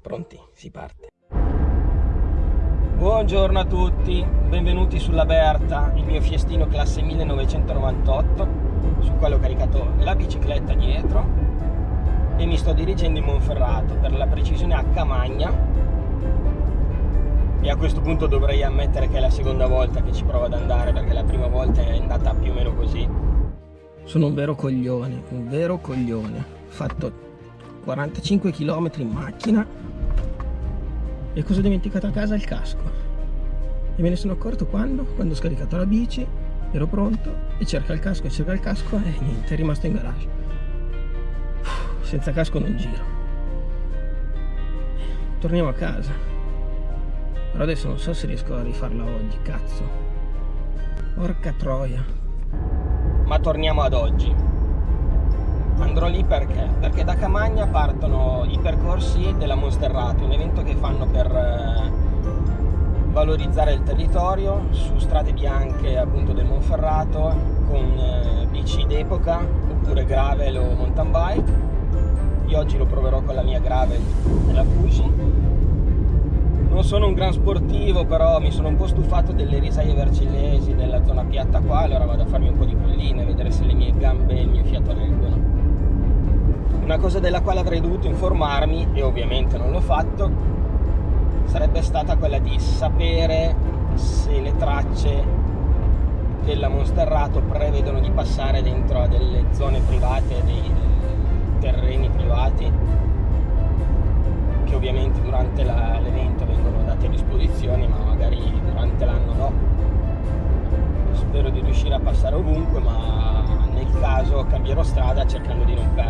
Pronti? Si parte. Buongiorno a tutti, benvenuti sulla Berta, il mio fiestino classe 1998, sul quale ho caricato la bicicletta dietro e mi sto dirigendo in Monferrato, per la precisione a Camagna. E a questo punto dovrei ammettere che è la seconda volta che ci provo ad andare, perché la prima volta è andata più o meno così. Sono un vero coglione, un vero coglione. Fatto 45 km in macchina e cosa ho dimenticato a casa? Il casco. E me ne sono accorto quando? Quando ho scaricato la bici, ero pronto e cerca il casco cerca il casco e niente, è rimasto in garage. Senza casco non giro. Torniamo a casa. Però adesso non so se riesco a rifarla oggi, cazzo. Porca troia. Ma torniamo ad oggi. Andrò lì perché? Perché da Camagna partono i percorsi della Monsterrate, un evento che fanno per eh, valorizzare il territorio su strade bianche appunto del Monferrato con eh, bici d'epoca oppure gravel o mountain bike. Io oggi lo proverò con la mia gravel e la Fuji. Non sono un gran sportivo, però mi sono un po' stufato delle risaie vercellesi, della zona piatta qua, allora vado a farmi un po' di colline, vedere se le mie gambe e il mio fiato reggono. Una cosa della quale avrei dovuto informarmi, e ovviamente non l'ho fatto, sarebbe stata quella di sapere se le tracce della Monsterrato prevedono di passare dentro a delle zone private, dei terreni privati, che ovviamente durante l'evento vengono dati a disposizione, ma magari durante l'anno no. Spero di riuscire a passare ovunque, ma nel caso cambierò strada cercando di non perdermi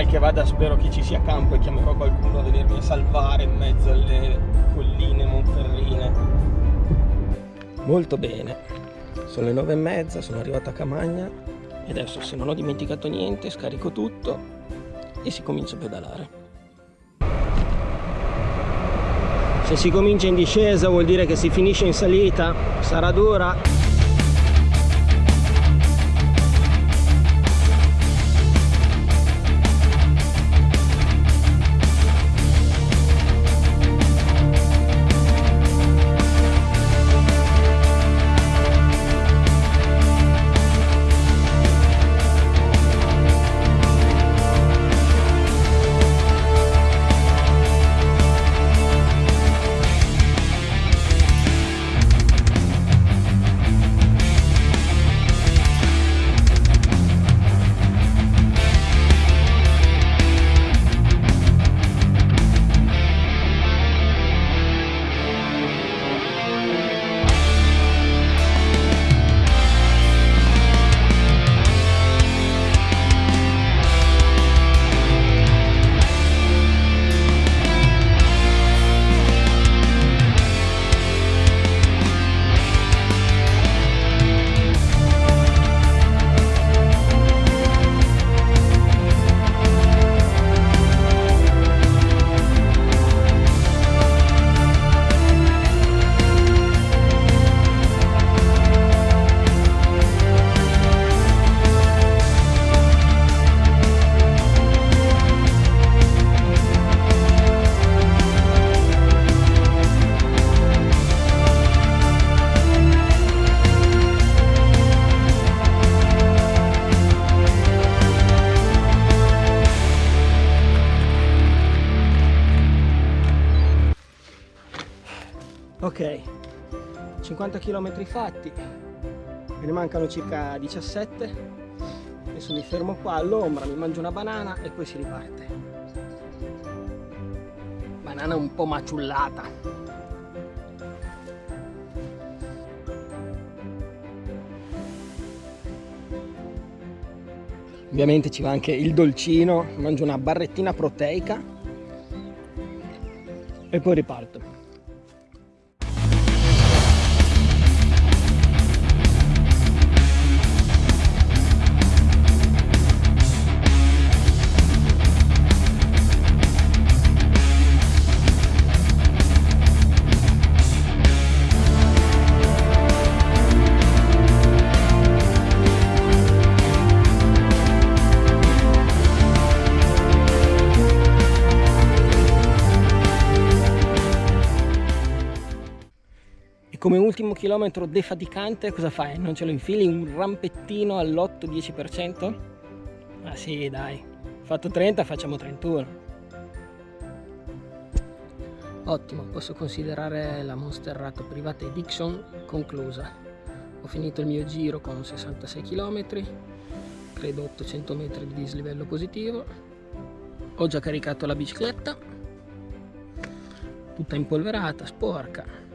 mal che vada spero che ci sia campo e chiamerò qualcuno a venirmi a salvare in mezzo alle colline monferrine. Molto bene. Sono le nove e mezza sono arrivato a Camagna e adesso se non ho dimenticato niente scarico tutto e si comincia a pedalare. Se si comincia in discesa vuol dire che si finisce in salita. Sarà dura 50 km fatti. Me ne mancano circa 17 adesso mi fermo qua all'ombra mi mangio una banana e poi si riparte. Banana un po' maciullata. Ovviamente ci va anche il dolcino mangio una barrettina proteica e poi riparto come ultimo chilometro defaticante cosa fai? Non ce lo infili un rampettino all'8-10%? Ah sì dai, fatto 30 facciamo 31. Ottimo, posso considerare la Monster Rat privata Dixon conclusa. Ho finito il mio giro con 66 km, credo 800 metri di dislivello positivo. Ho già caricato la bicicletta, tutta impolverata, sporca.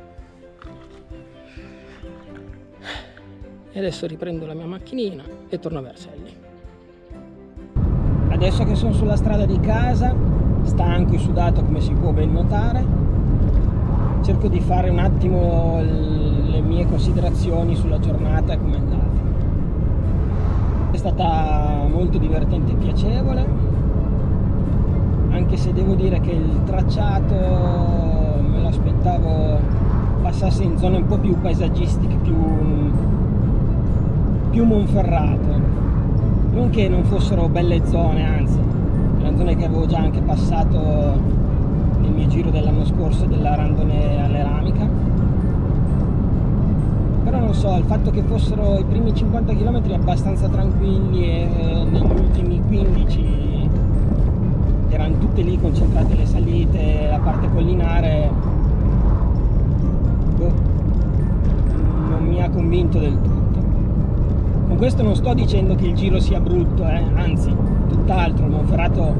E adesso riprendo la mia macchinina e torno a Vercelli. Adesso che sono sulla strada di casa, stanco e sudato come si può ben notare, cerco di fare un attimo le mie considerazioni sulla giornata e come è andata. È stata molto divertente e piacevole, anche se devo dire che il tracciato me lo aspettavo passasse in zone un po' più paesaggistiche, più, più monferrato. Non che non fossero belle zone anzi erano zone che avevo già anche passato nel mio giro dell'anno scorso della randone all'eramica però non so il fatto che fossero i primi 50 km abbastanza tranquilli e negli ultimi 15 erano tutte lì concentrate le salite la parte collinare boh, non mi ha convinto del tutto con questo non sto dicendo che il giro sia brutto, eh? anzi, tutt'altro, Monferrato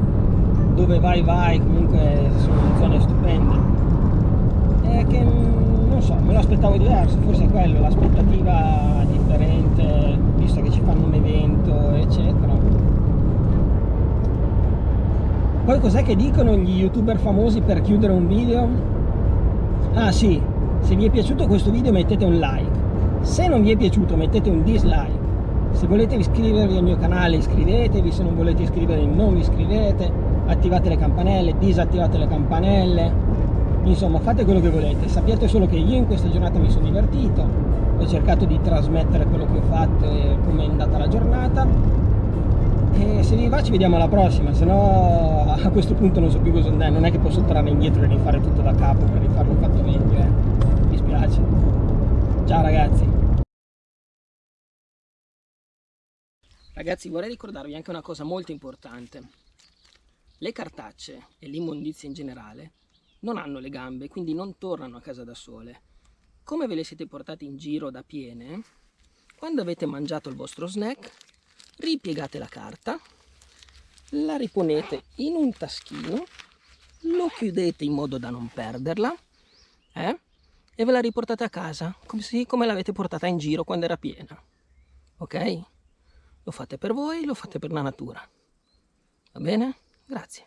dove vai vai, comunque sono zone stupende. È che, mm, non so, me lo aspettavo diverso, forse è quello, l'aspettativa differente, visto che ci fanno un evento, eccetera. Poi cos'è che dicono gli youtuber famosi per chiudere un video? Ah sì, se vi è piaciuto questo video mettete un like, se non vi è piaciuto mettete un dislike se volete iscrivervi al mio canale iscrivetevi. Se non volete iscrivervi non vi iscrivete. Attivate le campanelle disattivate le campanelle. Insomma fate quello che volete. Sappiate solo che io in questa giornata mi sono divertito. Ho cercato di trasmettere quello che ho fatto e come è andata la giornata. E se vi va ci vediamo alla prossima. Se no a questo punto non so più cosa andare. Non è che posso tornare indietro e rifare tutto da capo per rifarlo fatto meglio eh. mi spiace. Ciao ragazzi Ragazzi vorrei ricordarvi anche una cosa molto importante. Le cartacce e l'immondizia in generale non hanno le gambe, quindi non tornano a casa da sole. Come ve le siete portate in giro da piene, quando avete mangiato il vostro snack, ripiegate la carta, la riponete in un taschino, lo chiudete in modo da non perderla, eh? e ve la riportate a casa, come, come l'avete portata in giro quando era piena. Ok? Lo fate per voi, lo fate per la natura. Va bene? Grazie.